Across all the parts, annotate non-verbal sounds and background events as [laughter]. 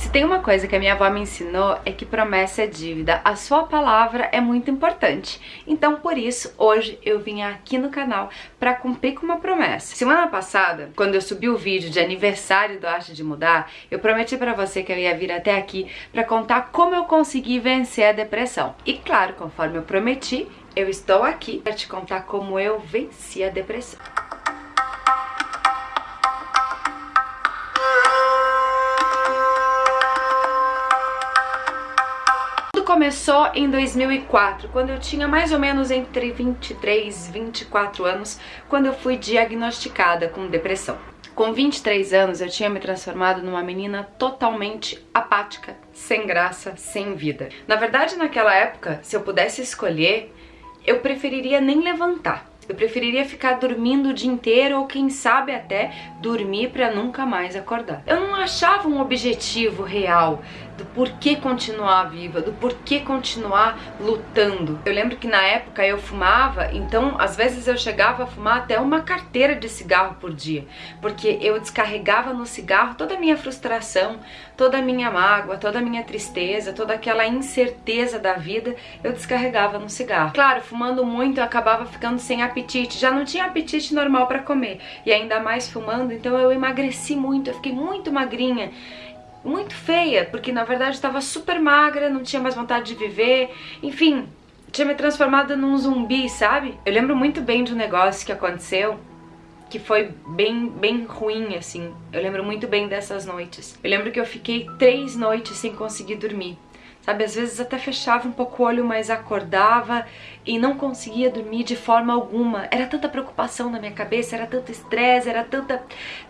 Se tem uma coisa que a minha avó me ensinou é que promessa é dívida. A sua palavra é muito importante. Então, por isso, hoje eu vim aqui no canal para cumprir com uma promessa. Semana passada, quando eu subi o vídeo de aniversário do Arte de Mudar, eu prometi para você que eu ia vir até aqui para contar como eu consegui vencer a depressão. E claro, conforme eu prometi, eu estou aqui para te contar como eu venci a depressão. Começou em 2004, quando eu tinha mais ou menos entre 23 e 24 anos, quando eu fui diagnosticada com depressão. Com 23 anos, eu tinha me transformado numa menina totalmente apática, sem graça, sem vida. Na verdade, naquela época, se eu pudesse escolher, eu preferiria nem levantar. Eu preferiria ficar dormindo o dia inteiro ou quem sabe até dormir para nunca mais acordar. Eu não achava um objetivo real do porquê continuar viva, do porquê continuar lutando. Eu lembro que na época eu fumava, então às vezes eu chegava a fumar até uma carteira de cigarro por dia, porque eu descarregava no cigarro toda a minha frustração, toda a minha mágoa, toda a minha tristeza, toda aquela incerteza da vida, eu descarregava no cigarro. Claro, fumando muito eu acabava ficando sem apetite, já não tinha apetite normal para comer, e ainda mais fumando, então eu emagreci muito, eu fiquei muito magrinha muito feia, porque na verdade estava super magra, não tinha mais vontade de viver, enfim, tinha me transformado num zumbi, sabe? Eu lembro muito bem de um negócio que aconteceu que foi bem, bem ruim, assim. Eu lembro muito bem dessas noites. Eu lembro que eu fiquei três noites sem conseguir dormir. Sabe, às vezes até fechava um pouco o olho, mas acordava e não conseguia dormir de forma alguma. Era tanta preocupação na minha cabeça, era tanto estresse, era tanta,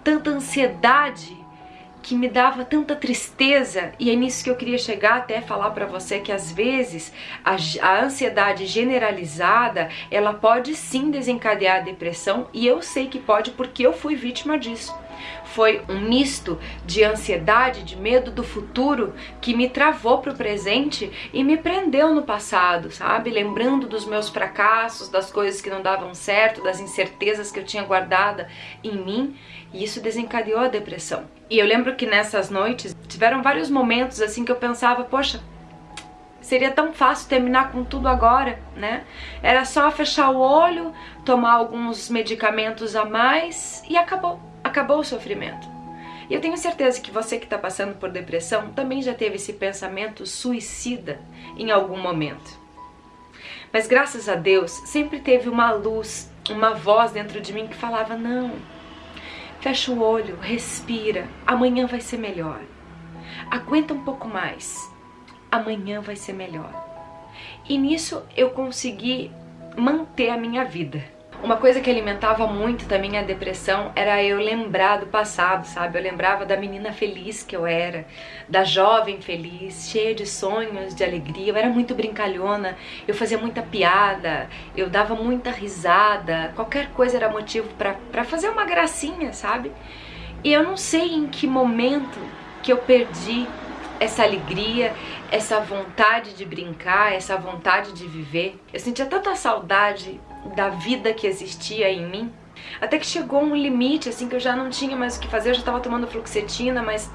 tanta ansiedade que me dava tanta tristeza e é nisso que eu queria chegar até falar para você que às vezes a, a, ansiedade generalizada ela pode sim desencadear a depressão e eu sei que pode porque eu fui vítima disso. Foi um misto de ansiedade, de medo do futuro que me travou para o presente e me prendeu no passado, sabe? Lembrando dos meus fracassos, das coisas que não davam certo, das incertezas que eu tinha guardada em mim e isso desencadeou a depressão. E eu lembro que nessas noites tiveram vários momentos assim que eu pensava, poxa, seria tão fácil terminar com tudo agora, né? Era só fechar o olho, tomar alguns medicamentos a mais e acabou. Acabou o sofrimento. E eu tenho certeza que você que está passando por depressão também já teve esse pensamento suicida em algum momento. Mas graças a Deus sempre teve uma luz, uma voz dentro de mim que falava: não, Fecha o olho, respira. Amanhã vai ser melhor. Aguenta um pouco mais. Amanhã vai ser melhor. E nisso eu consegui manter a minha vida. Uma coisa que alimentava muito também a depressão era eu lembrar do passado, sabe? Eu lembrava da menina feliz que eu era, da jovem feliz, cheia de sonhos, de alegria. Eu era muito brincalhona, eu fazia muita piada, eu dava muita risada, qualquer coisa era motivo para fazer uma gracinha, sabe? E eu não sei em que momento que eu perdi essa alegria, essa vontade de brincar, essa vontade de viver. Eu sentia tanta saudade da vida que existia em mim. Até que chegou um limite, assim, que eu já não tinha mais o que fazer, eu já tava tomando fluoxetina, mas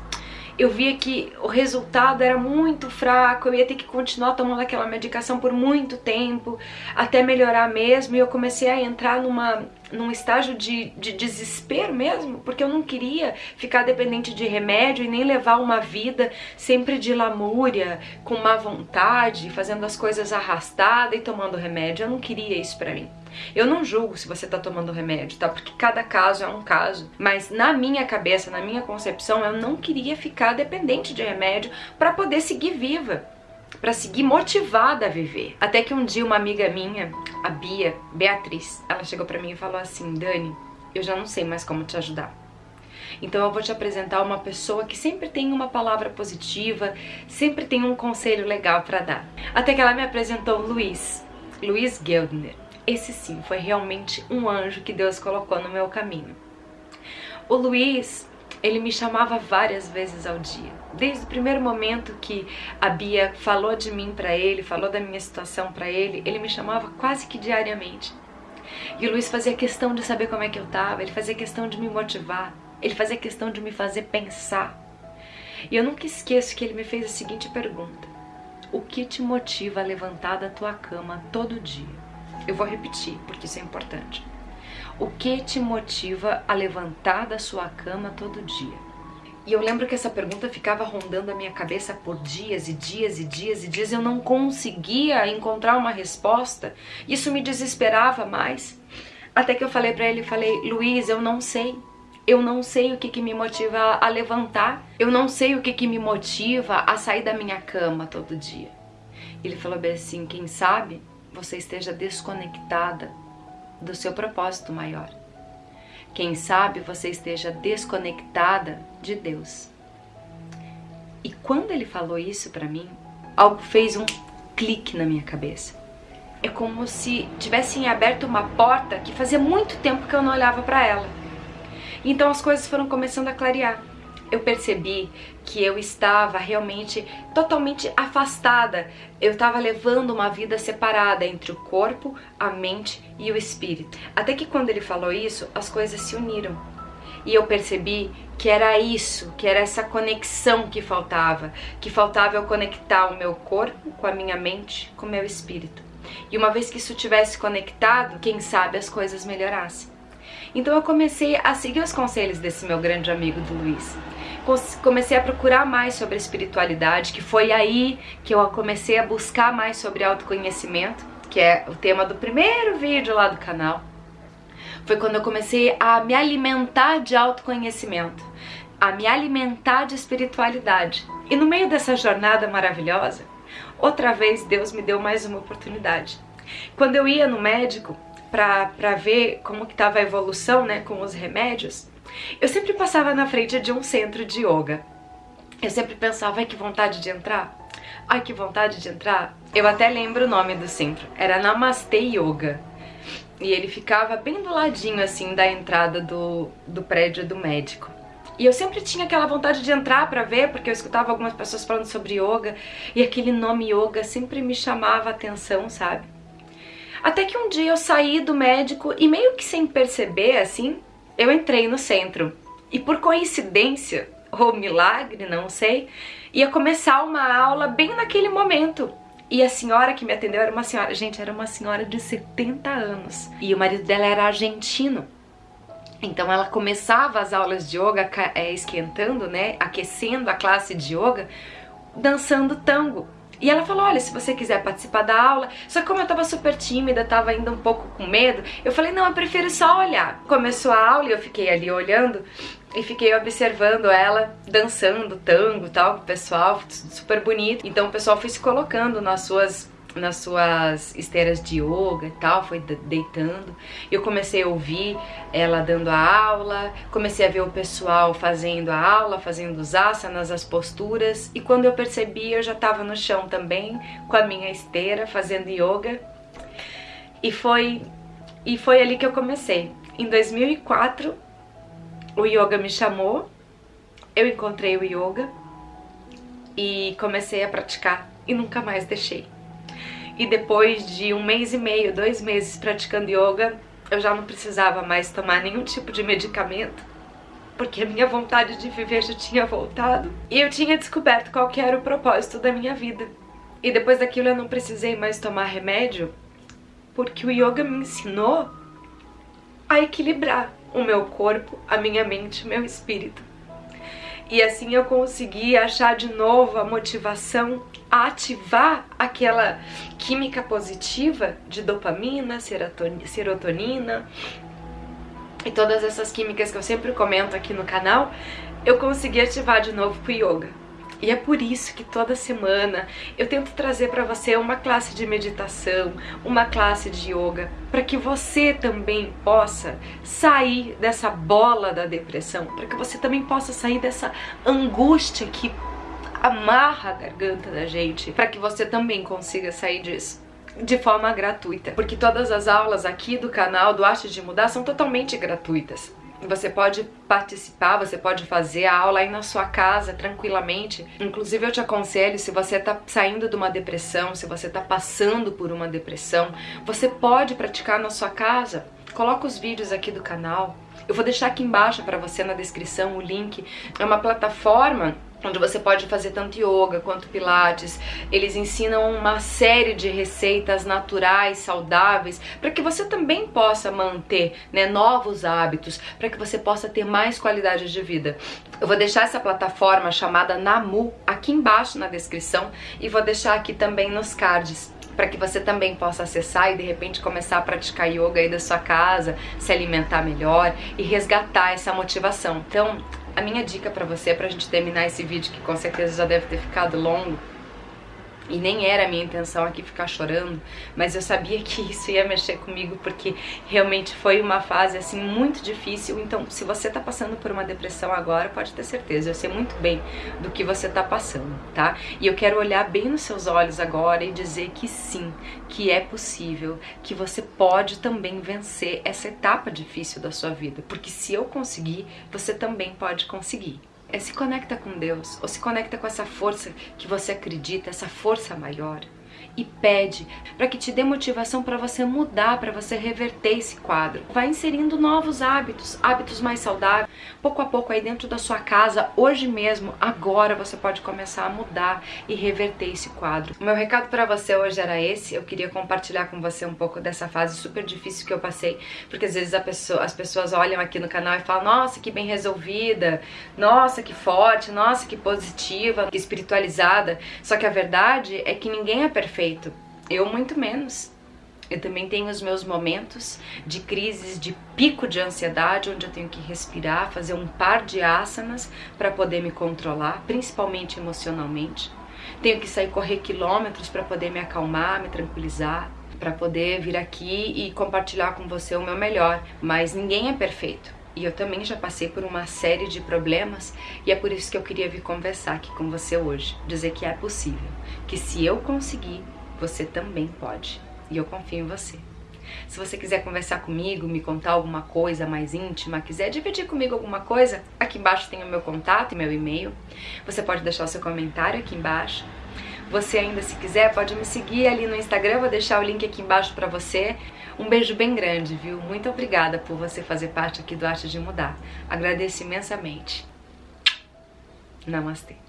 eu via que o resultado era muito fraco, eu ia ter que continuar tomando aquela medicação por muito tempo, até melhorar mesmo, e eu comecei a entrar numa, num estágio de, de desespero mesmo, porque eu não queria ficar dependente de remédio e nem levar uma vida sempre de lamúria, com má vontade, fazendo as coisas arrastada e tomando remédio, eu não queria isso pra mim. Eu não julgo se você tá tomando remédio, tá? Porque cada caso é um caso. Mas na minha cabeça, na minha concepção, eu não queria ficar dependente de remédio para poder seguir viva para seguir motivada a viver. Até que um dia uma amiga minha, a Bia, Beatriz, ela chegou para mim e falou assim: "Dani, eu já não sei mais como te ajudar. Então eu vou te apresentar uma pessoa que sempre tem uma palavra positiva, sempre tem um conselho legal para dar". Até que ela me apresentou o Luiz, Luiz Geldner. Esse sim foi realmente um anjo que Deus colocou no meu caminho. O Luiz, ele me chamava várias vezes ao dia. Desde o primeiro momento que a Bia falou de mim para ele, falou da minha situação para ele, ele me chamava quase que diariamente. E o Luiz fazia questão de saber como é que eu tava, ele fazia questão de me motivar, ele fazia questão de me fazer pensar. E eu nunca esqueço que ele me fez a seguinte pergunta: O que te motiva a levantar da tua cama todo dia? Eu vou repetir, porque isso é importante. O que te motiva a levantar da sua cama todo dia? E eu lembro que essa pergunta ficava rondando a minha cabeça por dias e dias e dias e dias. Eu não conseguia encontrar uma resposta. Isso me desesperava mais. Até que eu falei para ele, falei, Luiz, eu não sei. Eu não sei o que, que me motiva a levantar. Eu não sei o que, que me motiva a sair da minha cama todo dia. Ele falou bem assim, quem sabe você esteja desconectada do seu propósito maior. Quem sabe você esteja desconectada de Deus. E quando ele falou isso para mim, algo fez um clique na minha cabeça. É como se tivessem aberto uma porta que fazia muito tempo que eu não olhava para ela. Então as coisas foram começando a clarear eu percebi que eu estava realmente totalmente afastada. Eu estava levando uma vida separada entre o corpo, a mente e o espírito. Até que quando ele falou isso, as coisas se uniram. E eu percebi que era isso, que era essa conexão que faltava, que faltava eu conectar o meu corpo com a minha mente, com o meu espírito. E uma vez que isso tivesse conectado, quem sabe as coisas melhorassem. Então eu comecei a seguir os conselhos desse meu grande amigo do Luiz comecei a procurar mais sobre espiritualidade, que foi aí que eu comecei a buscar mais sobre autoconhecimento, que é o tema do primeiro vídeo lá do canal. Foi quando eu comecei a me alimentar de autoconhecimento, a me alimentar de espiritualidade. E no meio dessa jornada maravilhosa, outra vez Deus me deu mais uma oportunidade. Quando eu ia no médico para ver como que estava a evolução né, com os remédios, eu sempre passava na frente de um centro de yoga. Eu sempre pensava, ai que vontade de entrar. Ai que vontade de entrar. Eu até lembro o nome do centro. Era Namaste Yoga. E ele ficava bem do ladinho assim da entrada do, do prédio do médico. E eu sempre tinha aquela vontade de entrar para ver, porque eu escutava algumas pessoas falando sobre yoga, e aquele nome yoga sempre me chamava a atenção, sabe? Até que um dia eu saí do médico e meio que sem perceber, assim, eu entrei no centro e por coincidência, ou milagre, não sei, ia começar uma aula bem naquele momento. E a senhora que me atendeu era uma senhora, gente, era uma senhora de 70 anos. E o marido dela era argentino. Então ela começava as aulas de yoga é, esquentando, né, aquecendo a classe de yoga, dançando tango. E ela falou, olha, se você quiser participar da aula, só que como eu tava super tímida, tava ainda um pouco com medo, eu falei, não, eu prefiro só olhar. Começou a aula e eu fiquei ali olhando e fiquei observando ela dançando tango tal, o pessoal, super bonito. Então o pessoal foi se colocando nas suas nas suas esteiras de yoga e tal, foi deitando. Eu comecei a ouvir ela dando a aula, comecei a ver o pessoal fazendo a aula, fazendo os asanas, as posturas, e quando eu percebi, eu já estava no chão também, com a minha esteira, fazendo yoga. E foi e foi ali que eu comecei. Em 2004, o yoga me chamou, eu encontrei o yoga e comecei a praticar e nunca mais deixei e depois de um mês e meio, dois meses praticando yoga, eu já não precisava mais tomar nenhum tipo de medicamento, porque a minha vontade de viver já tinha voltado e eu tinha descoberto qual que era o propósito da minha vida. E depois daquilo eu não precisei mais tomar remédio, porque o yoga me ensinou a equilibrar o meu corpo, a minha mente, o meu espírito. E assim eu consegui achar de novo a motivação a ativar aquela química positiva de dopamina, serotonina e todas essas químicas que eu sempre comento aqui no canal, eu consegui ativar de novo com o yoga. E é por isso que toda semana eu tento trazer para você uma classe de meditação, uma classe de yoga, para que você também possa sair dessa bola da depressão, para que você também possa sair dessa angústia que amarra a garganta da gente, para que você também consiga sair disso de forma gratuita, porque todas as aulas aqui do canal do Arte de Mudar são totalmente gratuitas. Você pode participar, você pode fazer a aula aí na sua casa tranquilamente. Inclusive eu te aconselho, se você tá saindo de uma depressão, se você tá passando por uma depressão, você pode praticar na sua casa. Coloca os vídeos aqui do canal. Eu vou deixar aqui embaixo para você na descrição o link. É uma plataforma onde você pode fazer tanto yoga quanto pilates. Eles ensinam uma série de receitas naturais, saudáveis, para que você também possa manter né, novos hábitos, para que você possa ter mais qualidade de vida. Eu vou deixar essa plataforma chamada Namu aqui embaixo na descrição e vou deixar aqui também nos cards para que você também possa acessar e de repente começar a praticar yoga aí da sua casa, se alimentar melhor e resgatar essa motivação. Então, a minha dica para você, pra gente terminar esse vídeo, que com certeza já deve ter ficado longo, e nem era a minha intenção aqui ficar chorando, mas eu sabia que [laughs] isso ia mexer comigo porque realmente foi uma fase assim muito difícil. Então, se você tá passando por uma depressão agora, pode ter certeza, eu sei muito bem do que você tá passando, tá? E eu quero olhar bem nos seus olhos agora e dizer que sim, que é possível, que você pode também vencer essa etapa difícil da sua vida, porque se eu conseguir, você também pode conseguir é se conecta com Deus, ou se conecta com essa força que você acredita, essa força maior e pede para que te dê motivação para você mudar, para você reverter esse quadro. Vai inserindo novos hábitos, hábitos mais saudáveis. Pouco a pouco aí dentro da sua casa, hoje mesmo, agora você pode começar a mudar e reverter esse quadro. O meu recado para você hoje era esse. Eu queria compartilhar com você um pouco dessa fase super difícil que eu passei, porque às vezes pessoa, as pessoas olham aqui no canal e falam: "Nossa, que bem resolvida. Nossa, que forte. Nossa, que positiva, que espiritualizada". Só que a verdade é que ninguém é perfeito perfeito. Eu muito menos. Eu também tenho os meus momentos de crises, de pico de ansiedade, onde eu tenho que respirar, fazer um par de asanas para poder me controlar, principalmente emocionalmente. Tenho que sair correr quilômetros para poder me acalmar, me tranquilizar, para poder vir aqui e compartilhar com você o meu melhor. Mas ninguém é perfeito. E eu também já passei por uma série de problemas e é por isso que eu queria vir conversar aqui com você hoje, dizer que é possível, que se eu conseguir, você também pode. E eu confio em você. Se você quiser conversar comigo, me contar alguma coisa mais íntima, quiser dividir comigo alguma coisa, aqui embaixo tem o meu contato e meu e-mail. Você pode deixar o seu comentário aqui embaixo. Você ainda, se quiser, pode me seguir ali no Instagram, vou deixar o link aqui embaixo pra você. Um beijo bem grande, viu? Muito obrigada por você fazer parte aqui do Arte de Mudar. Agradeço imensamente. Namastê.